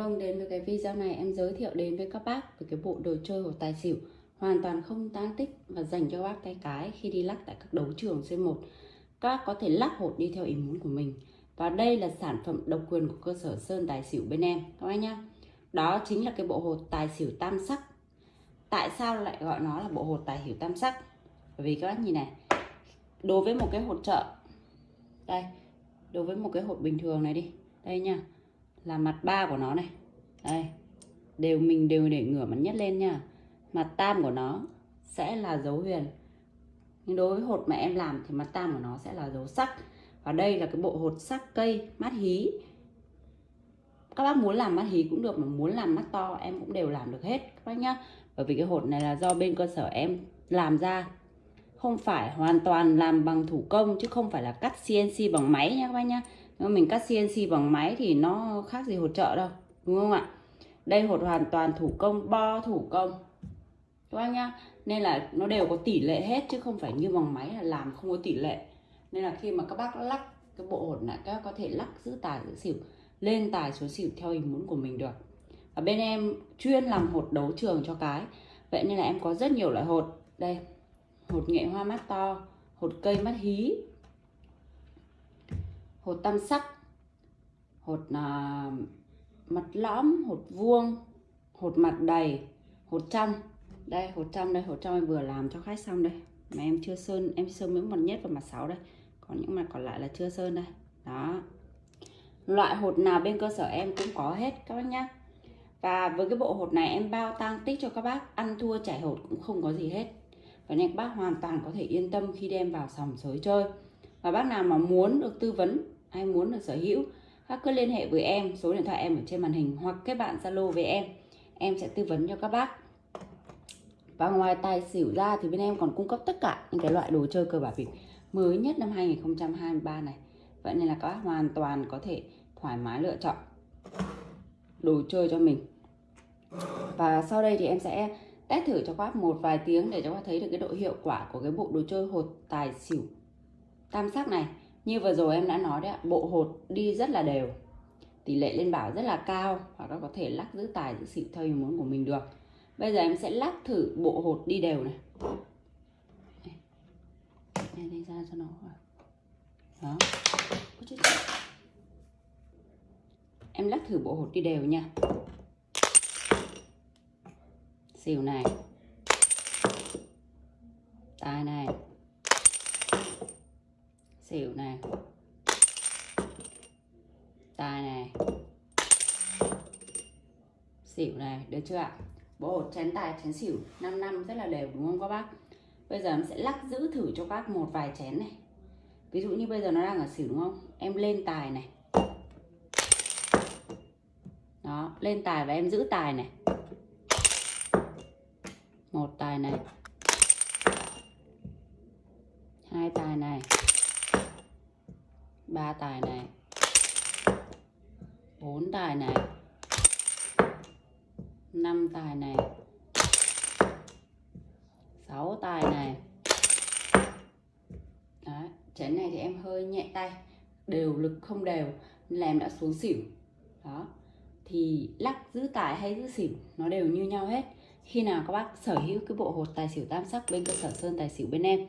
Vâng, đến với cái video này em giới thiệu đến với các bác về cái bộ đồ chơi hột tài xỉu hoàn toàn không tan tích và dành cho bác tay cái khi đi lắc tại các đấu trường C1. Các bác có thể lắc hột đi theo ý muốn của mình. Và đây là sản phẩm độc quyền của cơ sở Sơn Tài Xỉu bên em các bác nhá. Đó chính là cái bộ hột tài xỉu tam sắc. Tại sao lại gọi nó là bộ hột tài xỉu tam sắc? Bởi vì các bác nhìn này, đối với một cái hột trợ đây, đối với một cái hột bình thường này đi, đây nha là mặt ba của nó này. Đây, đều mình đều để ngửa mặt nhất lên nha. Mặt tam của nó sẽ là dấu huyền. Nhưng đối với hột mà em làm thì mặt tam của nó sẽ là dấu sắc. Và đây là cái bộ hột sắc cây mắt hí. Các bác muốn làm mắt hí cũng được, mà muốn làm mắt to em cũng đều làm được hết, các bác nhá. Bởi vì cái hột này là do bên cơ sở em làm ra. Không phải hoàn toàn làm bằng thủ công, chứ không phải là cắt CNC bằng máy nha, các bác nhá. Ờ, mình cắt CNC bằng máy thì nó khác gì hột trợ đâu, đúng không ạ? Đây hột hoàn toàn thủ công, bo thủ công, các anh nhá. Nên là nó đều có tỷ lệ hết chứ không phải như bằng máy là làm không có tỷ lệ. Nên là khi mà các bác lắc cái bộ hột này, các bác có thể lắc giữ tài, giữ xỉu, lên tài xuống xỉu theo ý muốn của mình được. Và bên em chuyên làm hột đấu trường cho cái. Vậy nên là em có rất nhiều loại hột. Đây, hột nghệ hoa mắt to, hột cây mắt hí hột tam sắc hột à, mặt lõm hột vuông hột mặt đầy hột trong đây hột trong đây hột trong em vừa làm cho khách xong đây. Mà em chưa sơn em sơn những mặt nhất và mặt sáu đây. Còn những mặt còn lại là chưa sơn đây. Đó. Loại hột nào bên cơ sở em cũng có hết các bác nhá. Và với cái bộ hột này em bao tang tích cho các bác. Ăn thua chảy hột cũng không có gì hết. Và nên các bác hoàn toàn có thể yên tâm khi đem vào sòng sới chơi và bác nào mà muốn được tư vấn, hay muốn được sở hữu các cứ liên hệ với em, số điện thoại em ở trên màn hình, hoặc kết bạn zalo với em. Em sẽ tư vấn cho các bác. Và ngoài tài xỉu ra thì bên em còn cung cấp tất cả những cái loại đồ chơi cờ bạc bịp mới nhất năm 2023 này. Vậy nên là các bác hoàn toàn có thể thoải mái lựa chọn đồ chơi cho mình. Và sau đây thì em sẽ test thử cho các bác một vài tiếng để cho các bác thấy được cái độ hiệu quả của cái bộ đồ chơi hột tài xỉu tam sắc này như vừa rồi em đã nói đấy bộ hột đi rất là đều. Tỷ lệ lên bảo rất là cao và các có thể lắc giữ tài giữ xịn theo ý muốn của mình được. Bây giờ em sẽ lắc thử bộ hột đi đều này. Đây, đây ra cho nó đó. Em lắc thử bộ hột đi đều nha. Xỉu này. Tài này xỉu này tài này xỉu này được chưa ạ? Bộ hột chén tài, chén xỉu 5 năm rất là đều, đúng không các bác? Bây giờ em sẽ lắc giữ thử cho các một vài chén này. Ví dụ như bây giờ nó đang ở xỉu, đúng không? Em lên tài này. Đó, lên tài và em giữ tài này. Một tài này. Hai tài này ba tài này. Bốn tài này. Năm tài này. Sáu tài này. Đấy, chén này thì em hơi nhẹ tay. Đều lực không đều nên là em đã xuống xỉu. Đó. Thì lắc giữ tài hay giữ xỉu nó đều như nhau hết. Khi nào các bác sở hữu cái bộ hột tài xỉu tam sắc bên cơ sở sơn tài xỉu bên em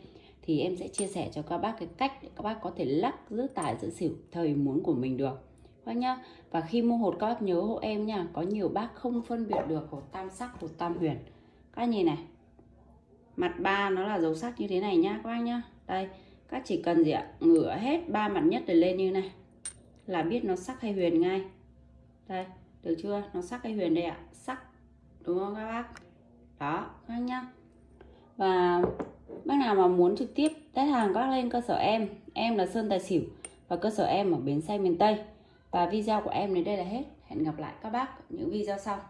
thì em sẽ chia sẻ cho các bác cái cách để các bác có thể lắc giữ tài giữ xỉu thời muốn của mình được. Các nhá. Và khi mua hột, các bác nhớ hộ em nha, có nhiều bác không phân biệt được hột tam sắc, hột tam huyền. Các nhìn này. Mặt ba nó là dấu sắc như thế này nhá, các bác nhá. Đây, các chỉ cần gì ạ? Ngửa hết ba mặt nhất để lên như này. Là biết nó sắc hay huyền ngay. Đây, được chưa? Nó sắc hay huyền đây ạ. Sắc. Đúng không các bác? Đó, các nhá. Và bác nào mà muốn trực tiếp test hàng các lên cơ sở em em là Sơn Tài Xỉu và cơ sở em ở Bến Xe miền Tây. Và video của em đến đây là hết. Hẹn gặp lại các bác những video sau.